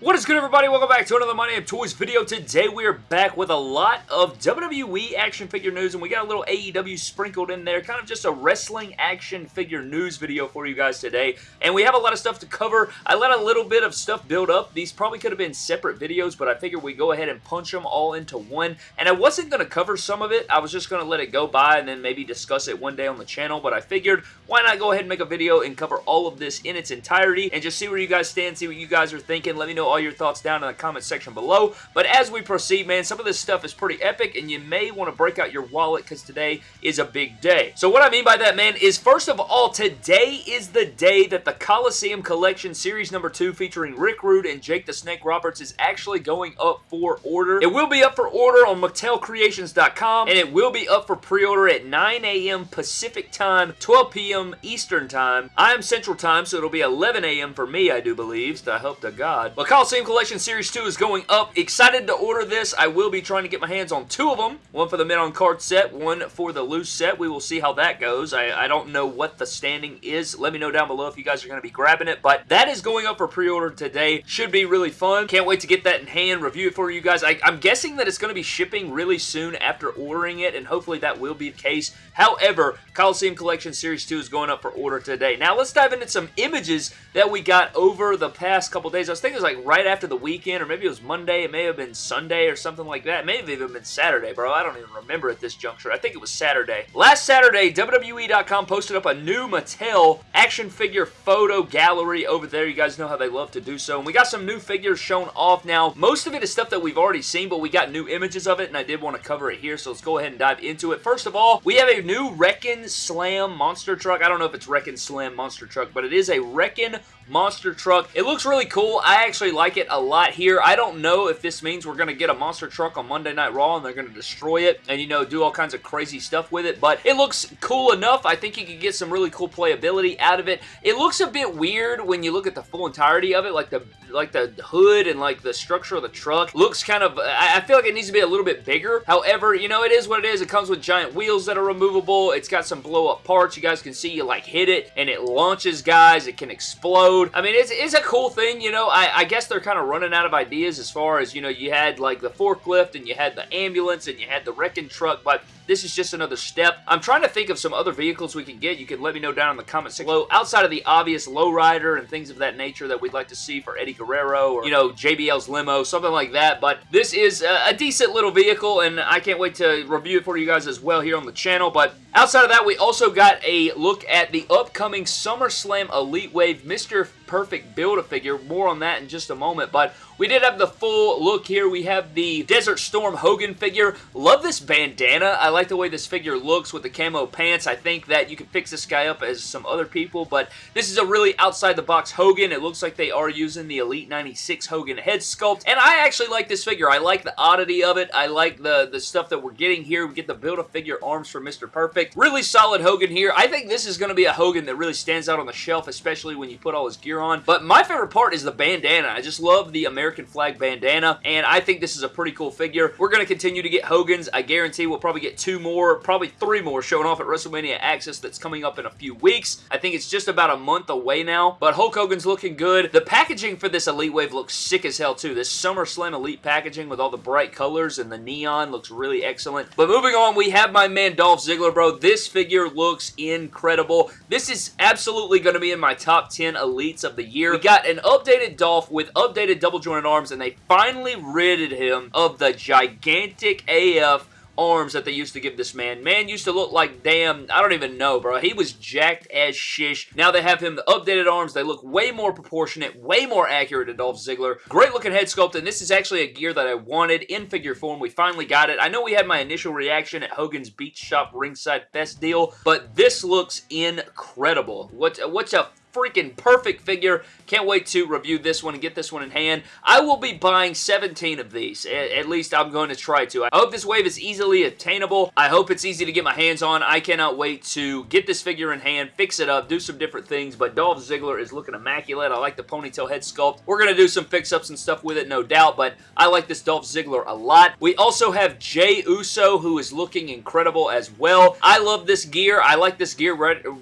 What is good everybody? Welcome back to another My Name Toys video. Today we are back with a lot of WWE action figure news and we got a little AEW sprinkled in there. Kind of just a wrestling action figure news video for you guys today. And we have a lot of stuff to cover. I let a little bit of stuff build up. These probably could have been separate videos but I figured we go ahead and punch them all into one. And I wasn't going to cover some of it. I was just going to let it go by and then maybe discuss it one day on the channel. But I figured why not go ahead and make a video and cover all of this in its entirety and just see where you guys stand, see what you guys are thinking. Let me know all your thoughts down in the comment section below. But as we proceed, man, some of this stuff is pretty epic, and you may want to break out your wallet because today is a big day. So what I mean by that, man, is first of all, today is the day that the Coliseum Collection Series number 2 featuring Rick Rude and Jake the Snake Roberts is actually going up for order. It will be up for order on MattelCreations.com, and it will be up for pre-order at 9 a.m. Pacific Time, 12 p.m. Eastern Time. I am Central Time, so it'll be 11 a.m. for me, I do believe, so I hope to God. But Coliseum Collection Series 2 is going up. Excited to order this. I will be trying to get my hands on two of them. One for the men on card set, one for the loose set. We will see how that goes. I, I don't know what the standing is. Let me know down below if you guys are going to be grabbing it. But that is going up for pre-order today. Should be really fun. Can't wait to get that in hand, review it for you guys. I, I'm guessing that it's going to be shipping really soon after ordering it, and hopefully that will be the case. However, Coliseum Collection Series 2 is going up for order today. Now, let's dive into some images that we got over the past couple days. I was thinking it was like right after the weekend, or maybe it was Monday, it may have been Sunday or something like that. It may have even been Saturday, bro. I don't even remember at this juncture. I think it was Saturday. Last Saturday, WWE.com posted up a new Mattel action figure photo gallery over there. You guys know how they love to do so. And we got some new figures shown off now. Most of it is stuff that we've already seen, but we got new images of it, and I did want to cover it here, so let's go ahead and dive into it. First of all, we have a new Wreckin' Slam monster truck. I don't know if it's Wreckin' Slam monster truck, but it is a Wreckin' monster truck. It looks really cool. I actually like it a lot here. I don't know if this means we're going to get a monster truck on Monday Night Raw and they're going to destroy it and, you know, do all kinds of crazy stuff with it, but it looks cool enough. I think you can get some really cool playability out of it. It looks a bit weird when you look at the full entirety of it, like the like the hood and like the structure of the truck looks kind of, I feel like it needs to be a little bit bigger. However, you know, it is what it is. It comes with giant wheels that are removable. It's got some blow up parts. You guys can see you like hit it and it launches guys. It can explode. I mean, it's, it's a cool thing, you know. I, I guess they're kind of running out of ideas as far as, you know, you had like the forklift and you had the ambulance and you had the wrecking truck, but this is just another step. I'm trying to think of some other vehicles we can get. You can let me know down in the comments below. Outside of the obvious lowrider and things of that nature that we'd like to see for Eddie Guerrero or, you know, JBL's limo, something like that. But this is a, a decent little vehicle, and I can't wait to review it for you guys as well here on the channel. But outside of that, we also got a look at the upcoming SummerSlam Elite Wave Mr. Perfect Build-A-Figure. More on that in just a moment. But we did have the full look here. We have the Desert Storm Hogan figure. Love this bandana. I like the way this figure looks with the camo pants. I think that you can fix this guy up as some other people, but this is a really outside-the-box Hogan. It looks like they are using the Elite 96 Hogan head sculpt, and I actually like this figure. I like the oddity of it. I like the, the stuff that we're getting here. We get the Build-A-Figure arms for Mr. Perfect. Really solid Hogan here. I think this is going to be a Hogan that really stands out on the shelf, especially when you put all his gear on, but my favorite part is the bandana. I just love the American flag bandana, and I think this is a pretty cool figure. We're going to continue to get Hogan's. I guarantee we'll probably get two more, probably three more showing off at WrestleMania Axxess that's coming up in a few weeks. I think it's just about a month away now, but Hulk Hogan's looking good. The packaging for this Elite Wave looks sick as hell too. This SummerSlam Elite packaging with all the bright colors and the neon looks really excellent. But moving on, we have my man Dolph Ziggler, bro. This figure looks incredible. This is absolutely going to be in my top 10 Elites of the year. We got an updated Dolph with updated double jointed arms, and they finally ridded him of the gigantic AF arms that they used to give this man. Man used to look like damn, I don't even know, bro. He was jacked as shish. Now they have him the updated arms. They look way more proportionate, way more accurate to Dolph Ziggler. Great looking head sculpt, and this is actually a gear that I wanted in figure form. We finally got it. I know we had my initial reaction at Hogan's Beach Shop Ringside Fest deal, but this looks incredible. What, what's a freaking perfect figure. Can't wait to review this one and get this one in hand. I will be buying 17 of these. At least I'm going to try to. I hope this wave is easily attainable. I hope it's easy to get my hands on. I cannot wait to get this figure in hand, fix it up, do some different things, but Dolph Ziggler is looking immaculate. I like the ponytail head sculpt. We're going to do some fix-ups and stuff with it, no doubt, but I like this Dolph Ziggler a lot. We also have Jey Uso, who is looking incredible as well. I love this gear. I like this gear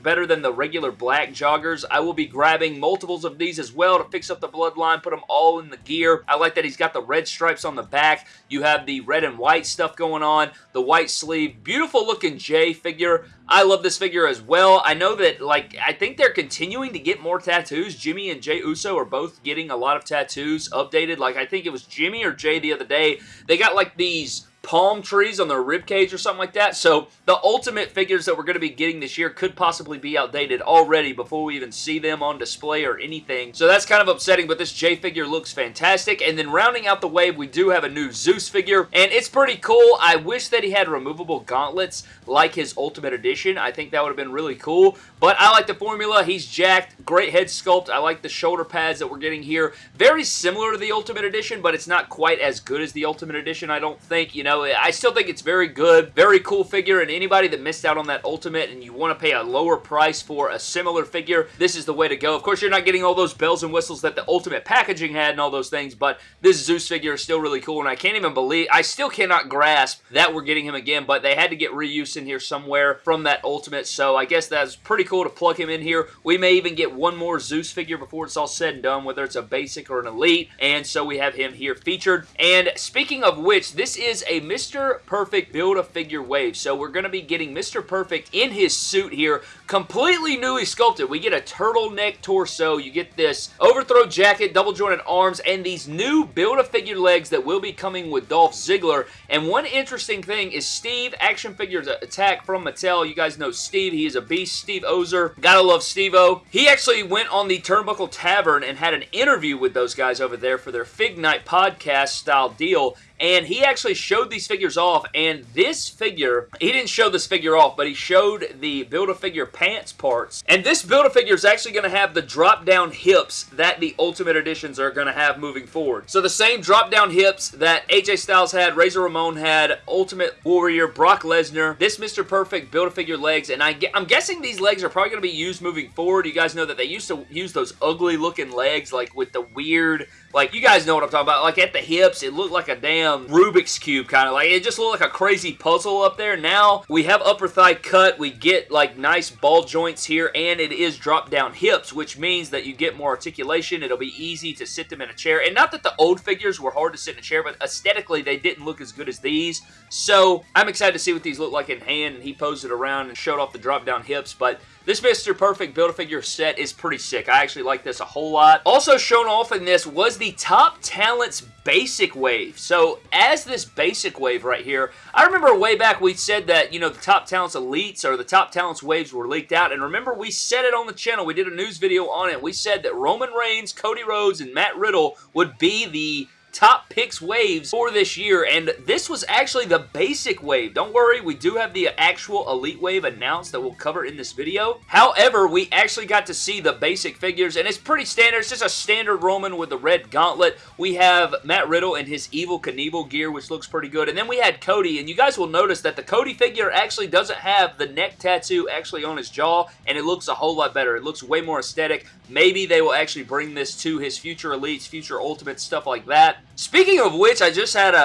better than the regular black joggers. I I will be grabbing multiples of these as well to fix up the bloodline, put them all in the gear. I like that he's got the red stripes on the back. You have the red and white stuff going on, the white sleeve. Beautiful looking Jey figure. I love this figure as well. I know that, like, I think they're continuing to get more tattoos. Jimmy and Jey Uso are both getting a lot of tattoos updated. Like, I think it was Jimmy or Jey the other day. They got, like, these palm trees on their rib cage or something like that. So the ultimate figures that we're going to be getting this year could possibly be outdated already before we even see them on display or anything. So that's kind of upsetting, but this Jey figure looks fantastic. And then rounding out the wave, we do have a new Zeus figure, and it's pretty cool. I wish that he had removable gauntlets like his Ultimate Edition. I think that would have been really cool, but I like the formula. He's jacked. Great head sculpt. I like the shoulder pads that we're getting here. Very similar to the Ultimate Edition, but it's not quite as good as the Ultimate Edition, I don't think. You know, I still think it's very good, very cool figure, and anybody that missed out on that Ultimate and you want to pay a lower price for a similar figure, this is the way to go. Of course, you're not getting all those bells and whistles that the Ultimate packaging had and all those things, but this Zeus figure is still really cool, and I can't even believe, I still cannot grasp that we're getting him again, but they had to get reuse in here somewhere from that Ultimate, so I guess that's pretty cool to plug him in here. We may even get one more Zeus figure before it's all said and done, whether it's a basic or an elite, and so we have him here featured. And speaking of which, this is a Mr. Perfect Build-A-Figure Wave. So we're going to be getting Mr. Perfect in his suit here, completely newly sculpted. We get a turtleneck torso. You get this overthrow jacket, double jointed arms, and these new Build-A-Figure legs that will be coming with Dolph Ziggler. And one interesting thing is Steve, Action Figures Attack from Mattel. You guys know Steve. He is a beast. Steve Ozer. Gotta love Steve-O. He actually went on the Turnbuckle Tavern and had an interview with those guys over there for their Fig Night podcast style deal and he actually showed these figures off, and this figure, he didn't show this figure off, but he showed the Build-A-Figure pants parts, and this Build-A-Figure is actually going to have the drop-down hips that the Ultimate Editions are going to have moving forward. So the same drop-down hips that AJ Styles had, Razor Ramon had, Ultimate Warrior, Brock Lesnar, this Mr. Perfect Build-A-Figure legs, and I, I'm guessing these legs are probably going to be used moving forward. You guys know that they used to use those ugly-looking legs, like with the weird like, you guys know what I'm talking about. Like, at the hips, it looked like a damn Rubik's Cube kind of. Like, it just looked like a crazy puzzle up there. Now, we have upper thigh cut. We get, like, nice ball joints here, and it is drop-down hips, which means that you get more articulation. It'll be easy to sit them in a chair. And not that the old figures were hard to sit in a chair, but aesthetically, they didn't look as good as these. So, I'm excited to see what these look like in hand, and he posed it around and showed off the drop-down hips, but this Mr. Perfect Build-A-Figure set is pretty sick. I actually like this a whole lot. Also shown off in this was the Top Talents Basic Wave. So, as this Basic Wave right here, I remember way back we said that, you know, the Top Talents Elites or the Top Talents Waves were leaked out, and remember we said it on the channel. We did a news video on it. We said that Roman Reigns, Cody Rhodes, and Matt Riddle would be the top picks waves for this year, and this was actually the basic wave. Don't worry, we do have the actual Elite Wave announced that we'll cover in this video. However, we actually got to see the basic figures, and it's pretty standard. It's just a standard Roman with the red gauntlet. We have Matt Riddle in his Evel Knievel gear, which looks pretty good, and then we had Cody, and you guys will notice that the Cody figure actually doesn't have the neck tattoo actually on his jaw, and it looks a whole lot better. It looks way more aesthetic. Maybe they will actually bring this to his future Elites, future Ultimates, stuff like that. Speaking of which, I just had a,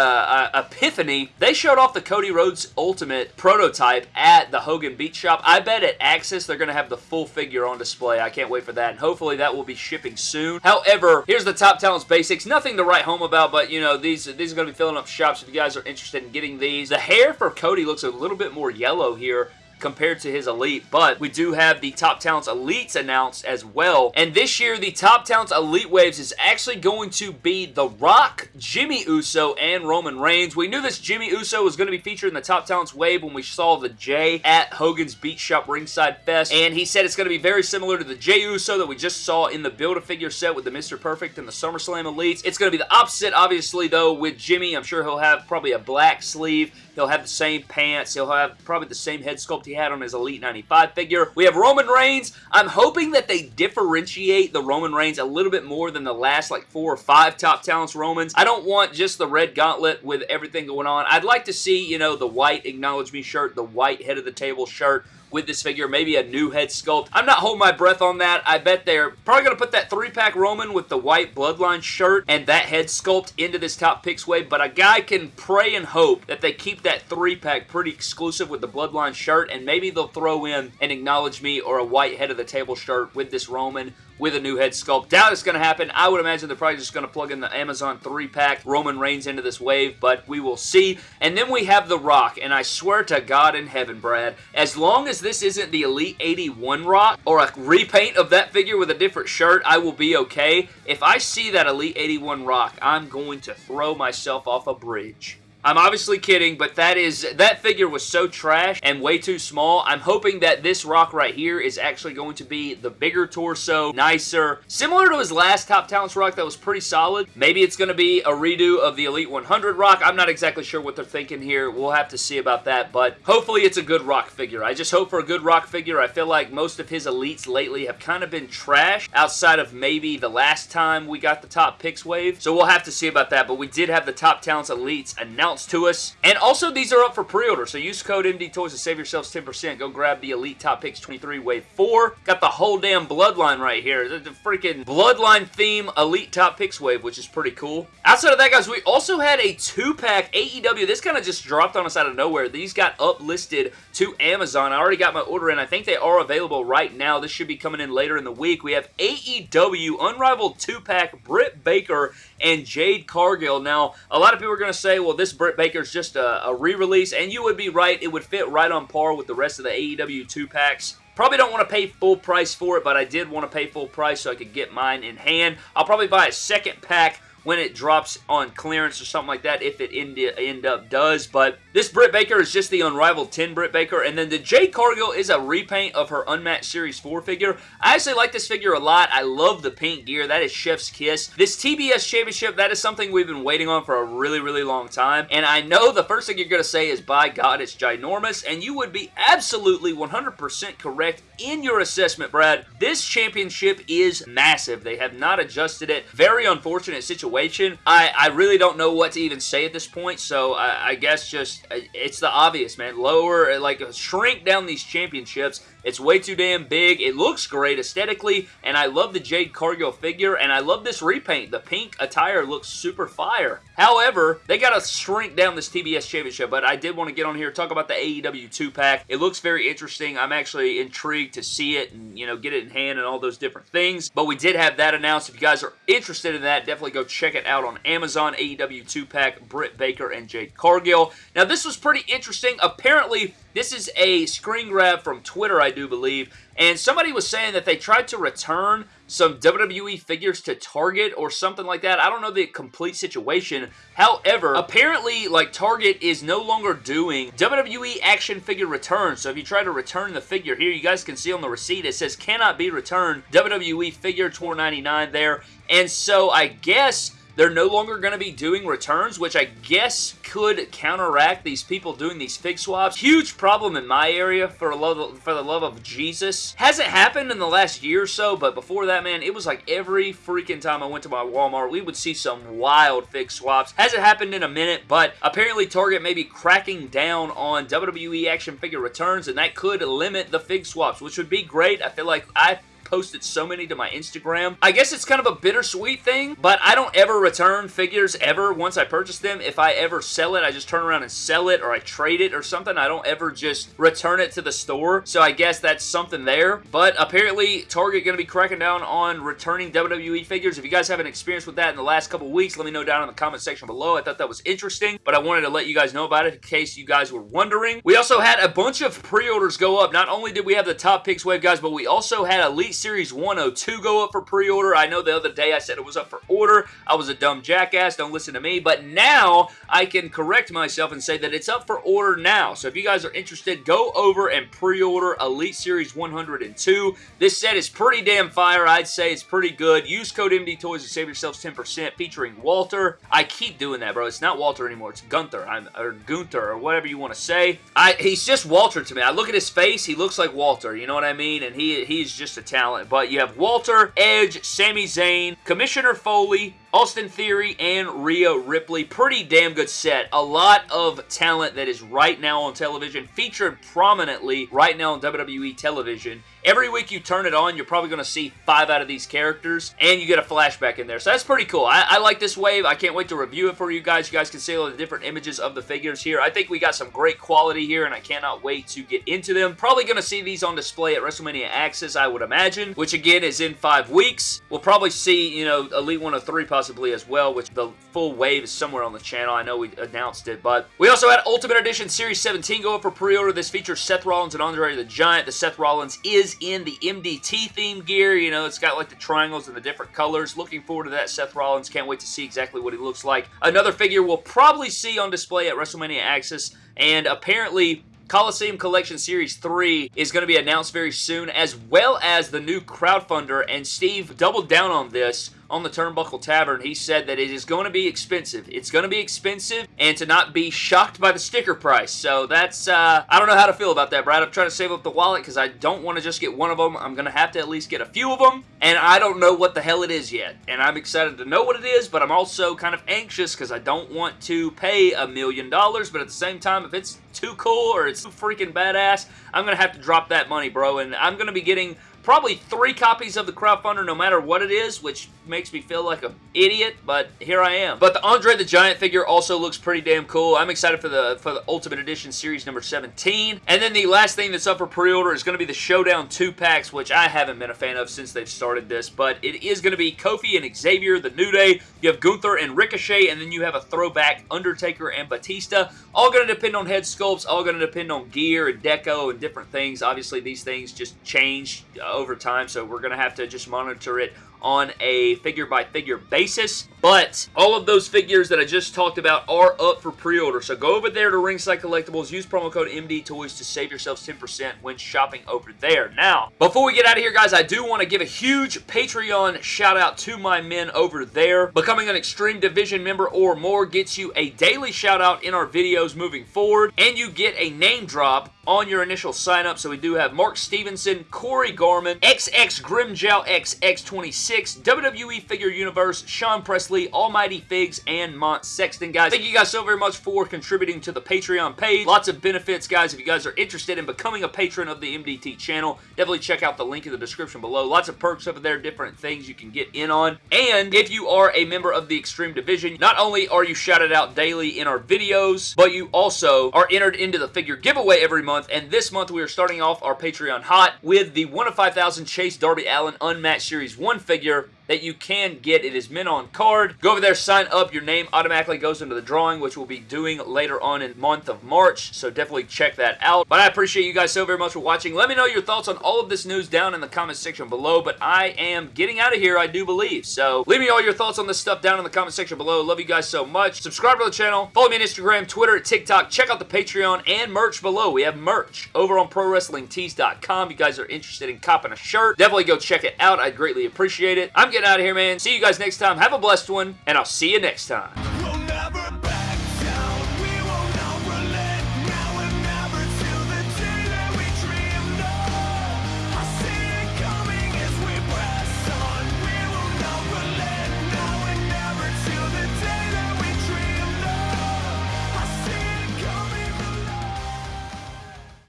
a, epiphany. They showed off the Cody Rhodes Ultimate prototype at the Hogan Beach Shop. I bet at Axxess they're going to have the full figure on display. I can't wait for that, and hopefully that will be shipping soon. However, here's the Top Talents Basics. Nothing to write home about, but, you know, these, these are going to be filling up shops if you guys are interested in getting these. The hair for Cody looks a little bit more yellow here compared to his Elite, but we do have the Top Talents Elites announced as well. And this year, the Top Talents Elite Waves is actually going to be The Rock, Jimmy Uso, and Roman Reigns. We knew this Jimmy Uso was going to be featured in the Top Talents Wave when we saw the Jey at Hogan's Beach Shop Ringside Fest, and he said it's going to be very similar to the Jey Uso that we just saw in the Build-A-Figure set with the Mr. Perfect and the SummerSlam Elites. It's going to be the opposite, obviously, though, with Jimmy. I'm sure he'll have probably a black sleeve. He'll have the same pants. He'll have probably the same head sculpt he had on his Elite 95 figure. We have Roman Reigns. I'm hoping that they differentiate the Roman Reigns a little bit more than the last like four or five Top Talents Romans. I don't want just the red gauntlet with everything going on. I'd like to see, you know, the white Acknowledge Me shirt, the white head of the table shirt, with this figure. Maybe a new head sculpt. I'm not holding my breath on that. I bet they're probably going to put that three-pack Roman with the white Bloodline shirt and that head sculpt into this top picks wave, but a guy can pray and hope that they keep that three-pack pretty exclusive with the Bloodline shirt, and maybe they'll throw in an Acknowledge Me or a white head of the table shirt with this Roman with a new head sculpt. Doubt it's going to happen. I would imagine they're probably just going to plug in the Amazon 3-pack Roman Reigns into this wave, but we will see. And then we have The Rock, and I swear to God in heaven, Brad, as long as this isn't the Elite 81 Rock or a repaint of that figure with a different shirt, I will be okay. If I see that Elite 81 Rock, I'm going to throw myself off a bridge. I'm obviously kidding, but that is that figure was so trash and way too small. I'm hoping that this rock right here is actually going to be the bigger torso, nicer, similar to his last Top Talents rock that was pretty solid. Maybe it's going to be a redo of the Elite 100 rock. I'm not exactly sure what they're thinking here. We'll have to see about that, but hopefully it's a good rock figure. I just hope for a good rock figure. I feel like most of his elites lately have kind of been trash outside of maybe the last time we got the top picks wave. So we'll have to see about that, but we did have the Top Talents elites announced to us. And also, these are up for pre-order, so use code MD Toys to save yourselves 10%. Go grab the Elite Top Picks 23 Wave 4. Got the whole damn Bloodline right here. The, the freaking Bloodline theme Elite Top Picks Wave, which is pretty cool. Outside of that, guys, we also had a two-pack AEW. This kind of just dropped on us out of nowhere. These got uplisted to Amazon. I already got my order in. I think they are available right now. This should be coming in later in the week. We have AEW Unrivaled two-pack Britt Baker and Jade Cargill. Now, a lot of people are going to say, well, this Britt Baker's just a, a re-release, and you would be right. It would fit right on par with the rest of the AEW 2-packs. Probably don't want to pay full price for it, but I did want to pay full price so I could get mine in hand. I'll probably buy a second pack when it drops on clearance or something like that, if it end, end up does. But this Britt Baker is just the unrivaled 10 Britt Baker. And then the Jay Cargill is a repaint of her Unmatched Series 4 figure. I actually like this figure a lot. I love the pink gear. That is Chef's Kiss. This TBS Championship, that is something we've been waiting on for a really, really long time. And I know the first thing you're going to say is, by God, it's ginormous. And you would be absolutely 100% correct in your assessment, Brad. This championship is massive. They have not adjusted it. Very unfortunate situation situation. I, I really don't know what to even say at this point, so I, I guess just, it's the obvious, man. Lower, like, shrink down these championships it's way too damn big. It looks great aesthetically, and I love the Jade Cargill figure, and I love this repaint. The pink attire looks super fire. However, they got to shrink down this TBS Championship, but I did want to get on here talk about the AEW 2-pack. It looks very interesting. I'm actually intrigued to see it and, you know, get it in hand and all those different things, but we did have that announced. If you guys are interested in that, definitely go check it out on Amazon. AEW 2-pack, Britt Baker and Jade Cargill. Now, this was pretty interesting. Apparently, this is a screen grab from Twitter, I do believe, and somebody was saying that they tried to return some WWE figures to Target or something like that. I don't know the complete situation. However, apparently, like, Target is no longer doing WWE action figure returns. So if you try to return the figure here, you guys can see on the receipt, it says cannot be returned. WWE figure 499 there. And so I guess they're no longer going to be doing returns, which I guess could counteract these people doing these fig swaps. Huge problem in my area for, love, for the love of Jesus. Hasn't happened in the last year or so, but before that, man, it was like every freaking time I went to my Walmart, we would see some wild fig swaps. Hasn't happened in a minute, but apparently Target may be cracking down on WWE action figure returns, and that could limit the fig swaps, which would be great. I feel like I posted so many to my Instagram. I guess it's kind of a bittersweet thing, but I don't ever return figures ever once I purchase them. If I ever sell it, I just turn around and sell it or I trade it or something. I don't ever just return it to the store, so I guess that's something there. But apparently, Target going to be cracking down on returning WWE figures. If you guys have an experience with that in the last couple weeks, let me know down in the comment section below. I thought that was interesting, but I wanted to let you guys know about it in case you guys were wondering. We also had a bunch of pre-orders go up. Not only did we have the top picks wave, guys, but we also had Elite Series 102 go up for pre-order. I know the other day I said it was up for order. I was a dumb jackass. Don't listen to me. But now I can correct myself and say that it's up for order now. So if you guys are interested, go over and pre-order Elite Series 102. This set is pretty damn fire. I'd say it's pretty good. Use code MD Toys to save yourselves 10% featuring Walter. I keep doing that, bro. It's not Walter anymore. It's Gunther I'm, or Gunther or whatever you want to say. I, he's just Walter to me. I look at his face. He looks like Walter. You know what I mean? And he he's just a talent. But you have Walter, Edge, Sami Zayn, Commissioner Foley, Austin Theory and Rhea Ripley. Pretty damn good set. A lot of talent that is right now on television, featured prominently right now on WWE television. Every week you turn it on, you're probably going to see five out of these characters, and you get a flashback in there. So that's pretty cool. I, I, like this wave. I can't wait to review it for you guys. You guys can see all the different images of the figures here. I think we got some great quality here, and I cannot wait to get into them. Probably going to see these on display at WrestleMania Axxess, I would imagine, which again is in five weeks. We'll probably see, you know, Elite 103 possibly as well, which the full wave is somewhere on the channel. I know we announced it, but we also had Ultimate Edition Series 17 go up for pre-order. This features Seth Rollins and Andre the Giant. The Seth Rollins is in the MDT theme gear. You know, it's got like the triangles and the different colors. Looking forward to that Seth Rollins. Can't wait to see exactly what he looks like. Another figure we'll probably see on display at WrestleMania Axxess. And apparently, Coliseum Collection Series 3 is going to be announced very soon, as well as the new crowdfunder, and Steve doubled down on this on the Turnbuckle Tavern, he said that it is going to be expensive. It's going to be expensive and to not be shocked by the sticker price. So that's, uh, I don't know how to feel about that, Brad. I'm trying to save up the wallet because I don't want to just get one of them. I'm going to have to at least get a few of them, and I don't know what the hell it is yet. And I'm excited to know what it is, but I'm also kind of anxious because I don't want to pay a million dollars, but at the same time, if it's too cool or it's too freaking badass, I'm going to have to drop that money, bro, and I'm going to be getting probably three copies of the crowdfunder no matter what it is, which makes me feel like an idiot, but here I am. But the Andre the Giant figure also looks pretty damn cool. I'm excited for the for the Ultimate Edition Series number 17. And then the last thing that's up for pre-order is going to be the Showdown 2-packs, which I haven't been a fan of since they've started this, but it is going to be Kofi and Xavier, the New Day, you have Gunther and Ricochet, and then you have a throwback Undertaker and Batista. All going to depend on head sculpts, all going to depend on gear and deco and different things. Obviously, these things just change uh, over time, so we're going to have to just monitor it on a figure-by-figure -figure basis. But all of those figures that I just talked about are up for pre-order. So go over there to Ringside Collectibles. Use promo code MDTOYS to save yourselves 10% when shopping over there. Now, before we get out of here, guys, I do want to give a huge Patreon shout out to my men over there. Becoming an Extreme Division member or more gets you a daily shout out in our videos moving forward. And you get a name drop on your initial sign up. So we do have Mark Stevenson, Corey Garman, XX Grimjow XX26, WWE Figure Universe, Sean Presley, Almighty Figs, and Mont Sexton, guys. Thank you guys so very much for contributing to the Patreon page. Lots of benefits, guys. If you guys are interested in becoming a patron of the MDT channel, definitely check out the link in the description below. Lots of perks over there, different things you can get in on. And if you are a member of the Extreme Division, not only are you shouted out daily in our videos, but you also are entered into the figure giveaway every month month, and this month we are starting off our Patreon hot with the 1 of 5,000 Chase Darby Allin Unmatched Series 1 figure figure that you can get. It is mint on card. Go over there, sign up. Your name automatically goes into the drawing, which we'll be doing later on in month of March, so definitely check that out. But I appreciate you guys so very much for watching. Let me know your thoughts on all of this news down in the comment section below, but I am getting out of here, I do believe. So leave me all your thoughts on this stuff down in the comment section below. Love you guys so much. Subscribe to the channel. Follow me on Instagram, Twitter, TikTok. Check out the Patreon and merch below. We have merch over on ProWrestlingTees.com. You guys are interested in copping a shirt, definitely go check it out. I'd greatly appreciate it. I'm getting out of here, man. See you guys next time. Have a blessed one, and I'll see you next time.